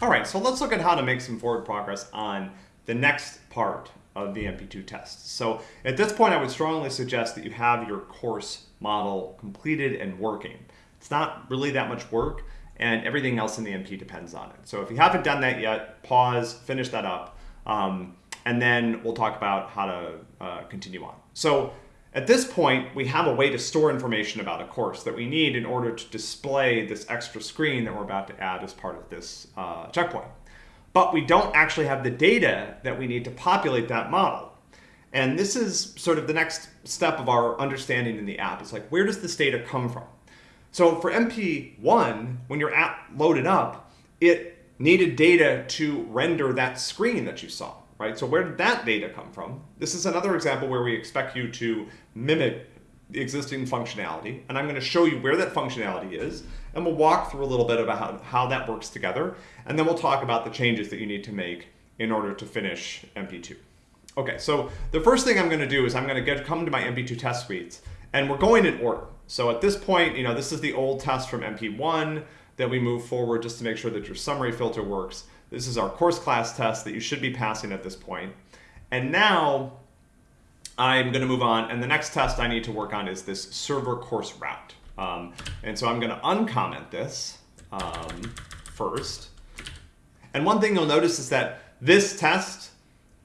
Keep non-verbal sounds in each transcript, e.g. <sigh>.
All right, so let's look at how to make some forward progress on the next part of the MP2 test. So at this point, I would strongly suggest that you have your course model completed and working. It's not really that much work, and everything else in the MP depends on it. So if you haven't done that yet, pause, finish that up, um, and then we'll talk about how to uh, continue on. So at this point, we have a way to store information about a course that we need in order to display this extra screen that we're about to add as part of this uh, checkpoint. But we don't actually have the data that we need to populate that model. And this is sort of the next step of our understanding in the app. It's like, where does this data come from? So for MP1, when your app loaded up, it needed data to render that screen that you saw right? So where did that data come from? This is another example where we expect you to mimic the existing functionality, and I'm going to show you where that functionality is, and we'll walk through a little bit about how, how that works together, and then we'll talk about the changes that you need to make in order to finish MP2. Okay, so the first thing I'm going to do is I'm going to get come to my MP2 test suites, and we're going in order. So at this point, you know, this is the old test from MP1 that we move forward just to make sure that your summary filter works. This is our course class test that you should be passing at this point. And now I'm going to move on. And the next test I need to work on is this server course route. Um, and so I'm going to uncomment this um, first. And one thing you'll notice is that this test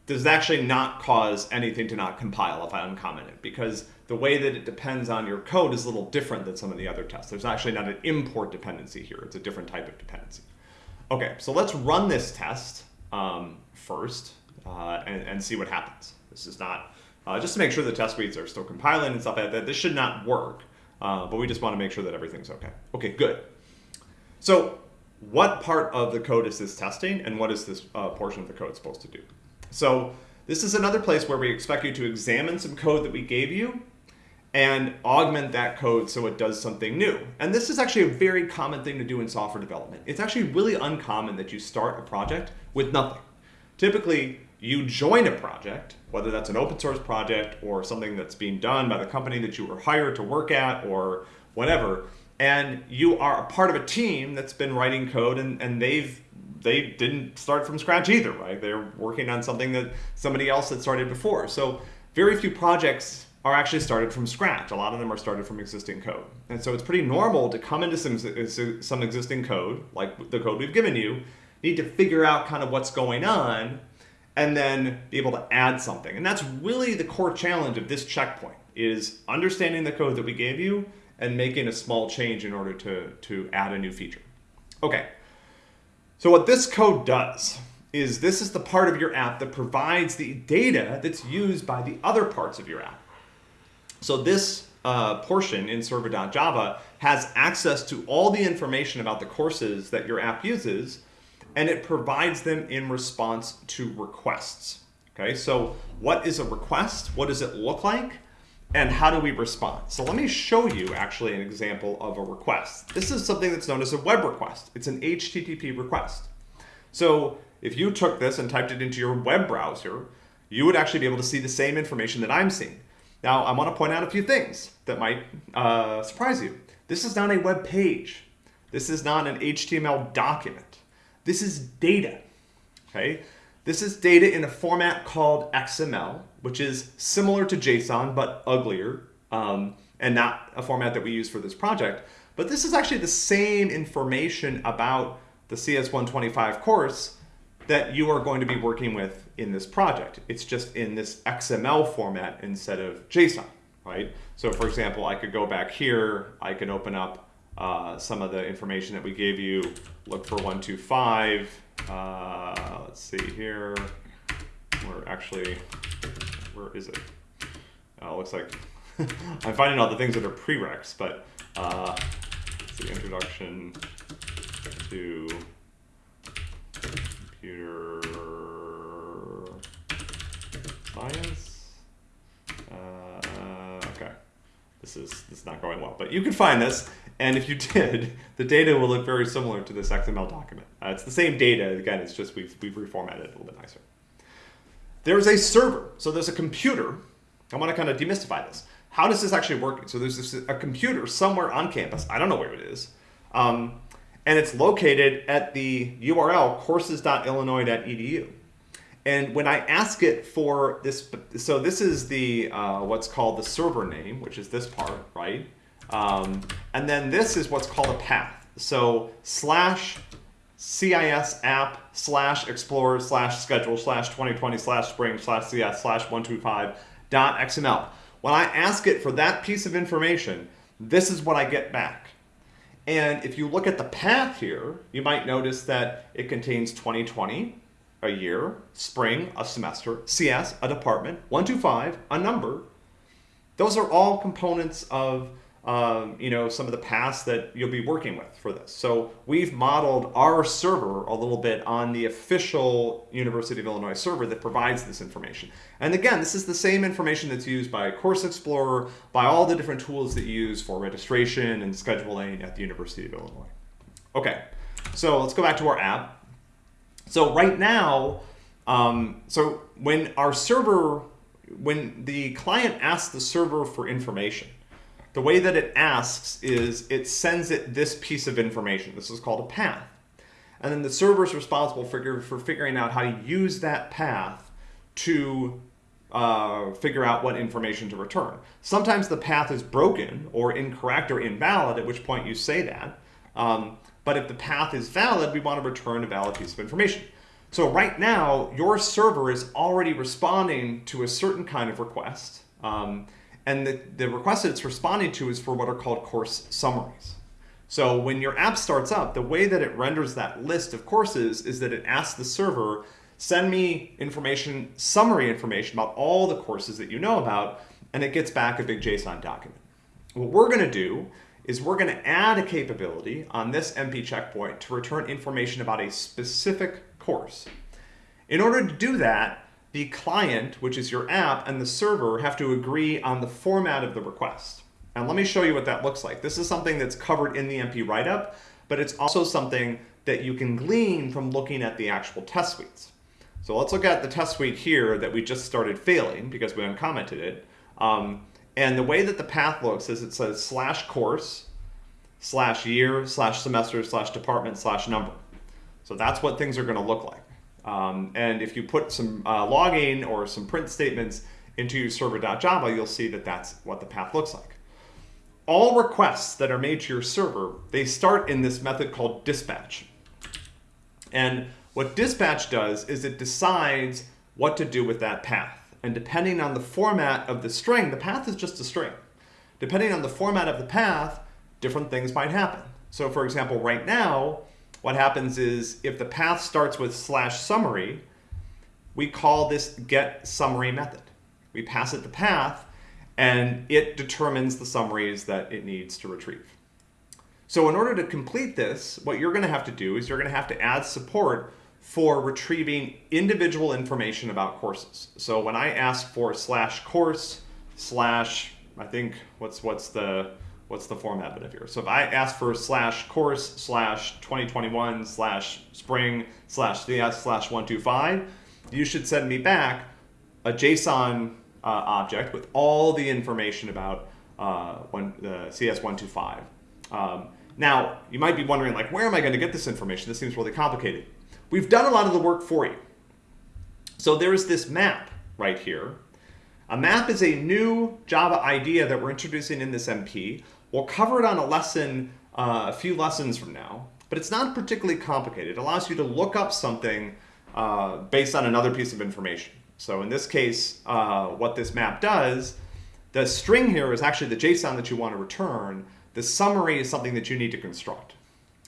does actually not cause anything to not compile if I uncomment it because the way that it depends on your code is a little different than some of the other tests. There's actually not an import dependency here. It's a different type of dependency. Okay, so let's run this test um, first uh, and, and, see what happens. This is not, uh, just to make sure the test suites are still compiling and stuff like that. This should not work, uh, but we just want to make sure that everything's okay. Okay, good. So what part of the code is this testing and what is this uh, portion of the code supposed to do? So this is another place where we expect you to examine some code that we gave you and augment that code so it does something new. And this is actually a very common thing to do in software development. It's actually really uncommon that you start a project with nothing. Typically, you join a project, whether that's an open source project or something that's being done by the company that you were hired to work at or whatever, and you are a part of a team that's been writing code and, and they've they didn't start from scratch either, right? They're working on something that somebody else had started before. So very few projects are actually started from scratch. A lot of them are started from existing code. And so it's pretty normal to come into some, some existing code, like the code we've given you, need to figure out kind of what's going on, and then be able to add something. And that's really the core challenge of this checkpoint, is understanding the code that we gave you and making a small change in order to, to add a new feature. Okay, so what this code does is this is the part of your app that provides the data that's used by the other parts of your app. So this uh, portion in server.java has access to all the information about the courses that your app uses, and it provides them in response to requests. Okay, so what is a request? What does it look like? And how do we respond? So let me show you actually an example of a request. This is something that's known as a web request. It's an HTTP request. So if you took this and typed it into your web browser, you would actually be able to see the same information that I'm seeing. Now, I want to point out a few things that might uh, surprise you. This is not a web page. This is not an HTML document. This is data, okay? This is data in a format called XML, which is similar to JSON, but uglier, um, and not a format that we use for this project. But this is actually the same information about the CS125 course that you are going to be working with in this project. It's just in this XML format instead of JSON, right? So for example, I could go back here, I can open up uh, some of the information that we gave you, look for 125, uh, let's see here, where actually, where is it? Uh, looks like <laughs> I'm finding all the things that are prereqs, but uh, the introduction to computer science. Uh, okay, this is this is not going well, but you can find this, and if you <laughs> did, the data will look very similar to this XML document. Uh, it's the same data. Again, it's just we've we've reformatted it a little bit nicer. There's a server, so there's a computer. I want to kind of demystify this. How does this actually work? So there's this, a computer somewhere on campus. I don't know where it is. Um, and it's located at the URL courses.illinois.edu. And when I ask it for this, so this is the uh, what's called the server name, which is this part, right? Um, and then this is what's called a path. So slash CIS app slash explorer slash schedule slash 2020 slash spring slash CS slash 125 dot XML. When I ask it for that piece of information, this is what I get back. And if you look at the path here, you might notice that it contains 2020, a year, spring, a semester, CS, a department, 125, a number. Those are all components of um, you know, some of the paths that you'll be working with for this. So we've modeled our server a little bit on the official University of Illinois server that provides this information. And again, this is the same information that's used by Course Explorer, by all the different tools that you use for registration and scheduling at the University of Illinois. Okay, so let's go back to our app. So right now, um, so when our server, when the client asks the server for information, the way that it asks is it sends it this piece of information. This is called a path. And then the server is responsible for, for figuring out how to use that path to uh, figure out what information to return. Sometimes the path is broken or incorrect or invalid, at which point you say that. Um, but if the path is valid, we want to return a valid piece of information. So right now, your server is already responding to a certain kind of request. Um, and the, the request that it's responding to is for what are called course summaries. So when your app starts up, the way that it renders that list of courses is that it asks the server, send me information, summary information about all the courses that you know about, and it gets back a big JSON document. What we're gonna do is we're gonna add a capability on this MP checkpoint to return information about a specific course. In order to do that, the client, which is your app, and the server have to agree on the format of the request. And let me show you what that looks like. This is something that's covered in the MP write-up, but it's also something that you can glean from looking at the actual test suites. So let's look at the test suite here that we just started failing because we uncommented it. Um, and the way that the path looks is it says slash course, slash year, slash semester, slash department, slash number. So that's what things are going to look like. Um, and if you put some uh, logging or some print statements into your server.java, you'll see that that's what the path looks like. All requests that are made to your server, they start in this method called dispatch. And what dispatch does is it decides what to do with that path. And depending on the format of the string, the path is just a string. Depending on the format of the path, different things might happen. So for example, right now, what happens is if the path starts with slash summary, we call this get summary method. We pass it the path and it determines the summaries that it needs to retrieve. So in order to complete this, what you're going to have to do is you're going to have to add support for retrieving individual information about courses. So when I ask for slash course slash, I think what's what's the what's the format bit of here? So if I ask for slash course slash 2021 slash spring slash CS slash 125, you should send me back a JSON uh, object with all the information about uh, one, the CS125. Um, now, you might be wondering, like, where am I going to get this information? This seems really complicated. We've done a lot of the work for you. So there's this map right here. A map is a new Java idea that we're introducing in this MP We'll cover it on a lesson, uh, a few lessons from now, but it's not particularly complicated. It allows you to look up something uh, based on another piece of information. So in this case, uh, what this map does, the string here is actually the JSON that you want to return. The summary is something that you need to construct.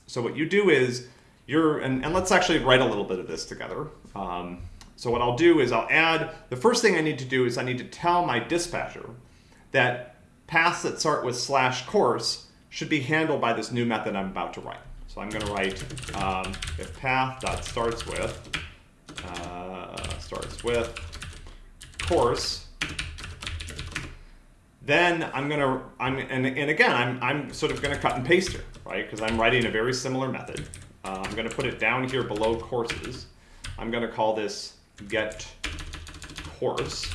So what you do is, you're, and, and let's actually write a little bit of this together. Um, so what I'll do is I'll add, the first thing I need to do is I need to tell my dispatcher that paths that start with slash course should be handled by this new method I'm about to write. So I'm going to write um, if path dot starts with uh, starts with course. Then I'm going to I'm and, and again I'm I'm sort of going to cut and paste here, right? Because I'm writing a very similar method. Uh, I'm going to put it down here below courses. I'm going to call this get course.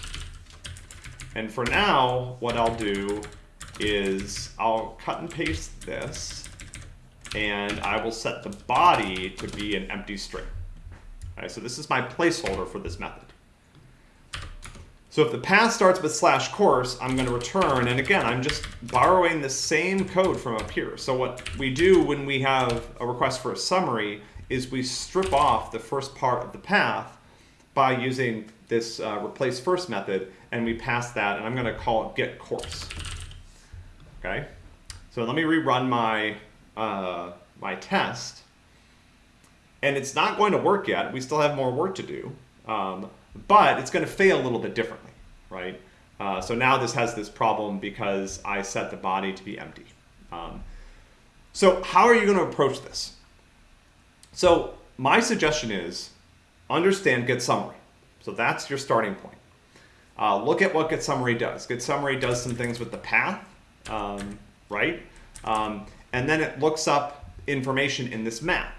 And for now, what I'll do is I'll cut and paste this and I will set the body to be an empty string. All right, so this is my placeholder for this method. So if the path starts with slash course, I'm going to return, and again, I'm just borrowing the same code from up here. So what we do when we have a request for a summary is we strip off the first part of the path by using this uh, replace first method, and we pass that, and I'm going to call it get course. Okay, so let me rerun my uh, my test, and it's not going to work yet. We still have more work to do. Um, but it's going to fail a little bit differently, right? Uh, so now this has this problem because I set the body to be empty. Um, so how are you going to approach this? So my suggestion is understand get summary. So that's your starting point. Uh, look at what get summary does. Get summary does some things with the path, um, right? Um, and then it looks up information in this map.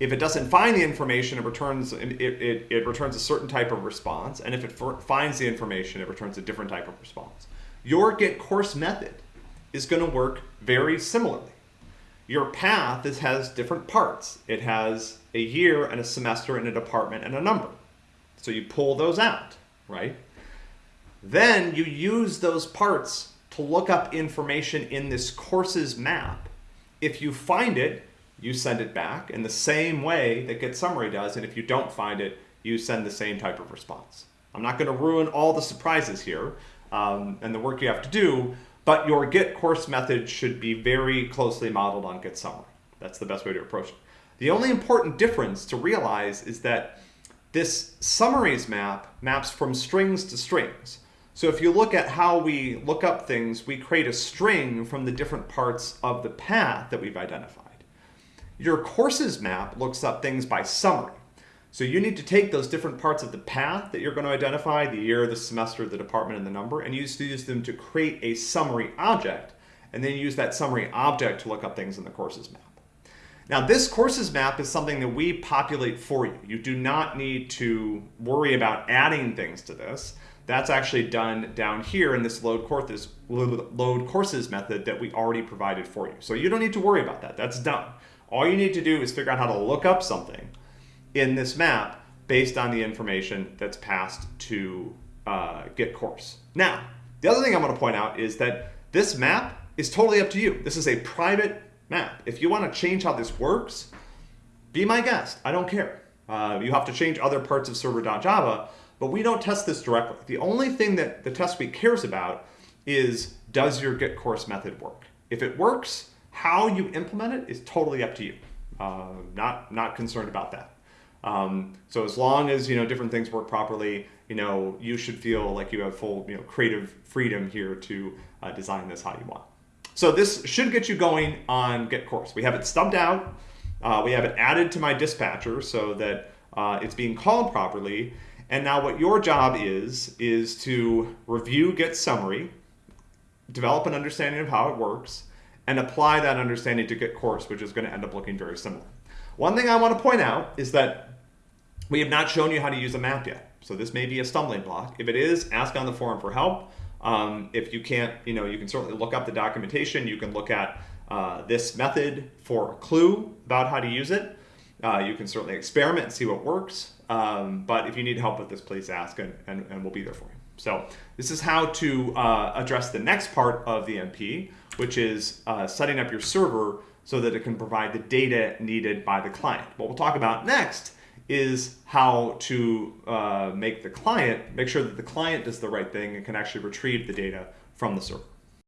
If it doesn't find the information, it returns it, it, it returns a certain type of response, and if it finds the information, it returns a different type of response. Your get course method is going to work very similarly. Your path is, has different parts. It has a year and a semester and a department and a number. So you pull those out, right? Then you use those parts to look up information in this courses map. If you find it, you send it back in the same way that Get Summary does, and if you don't find it, you send the same type of response. I'm not going to ruin all the surprises here um, and the work you have to do, but your Get course method should be very closely modeled on Get Summary. That's the best way to approach it. The only important difference to realize is that this summaries map maps from strings to strings. So if you look at how we look up things, we create a string from the different parts of the path that we've identified. Your courses map looks up things by summary. So you need to take those different parts of the path that you're going to identify, the year, the semester, the department, and the number, and use use them to create a summary object, and then use that summary object to look up things in the courses map. Now this courses map is something that we populate for you. You do not need to worry about adding things to this. That's actually done down here in this load courses, load courses method that we already provided for you. So you don't need to worry about that. That's done. All you need to do is figure out how to look up something in this map based on the information that's passed to uh, get course. Now, the other thing I want to point out is that this map is totally up to you. This is a private map. If you want to change how this works, be my guest. I don't care. Uh, you have to change other parts of server.java, but we don't test this directly. The only thing that the test suite cares about is does your get course method work? If it works, how you implement it is totally up to you. Uh, not not concerned about that. Um, so as long as you know different things work properly, you know you should feel like you have full you know creative freedom here to uh, design this how you want. So this should get you going on Get Course. We have it stubbed out. Uh, we have it added to my dispatcher so that uh, it's being called properly. And now what your job is, is to review Get Summary, develop an understanding of how it works, and apply that understanding to Get course, which is going to end up looking very similar. One thing I want to point out is that we have not shown you how to use a map yet. So this may be a stumbling block. If it is, ask on the forum for help. Um, if you can't, you know, you can certainly look up the documentation. You can look at uh, this method for a clue about how to use it. Uh, you can certainly experiment and see what works. Um, but if you need help with this, please ask and, and, and we'll be there for you. So this is how to uh, address the next part of the MP, which is uh, setting up your server so that it can provide the data needed by the client. What we'll talk about next is how to uh, make the client, make sure that the client does the right thing and can actually retrieve the data from the server.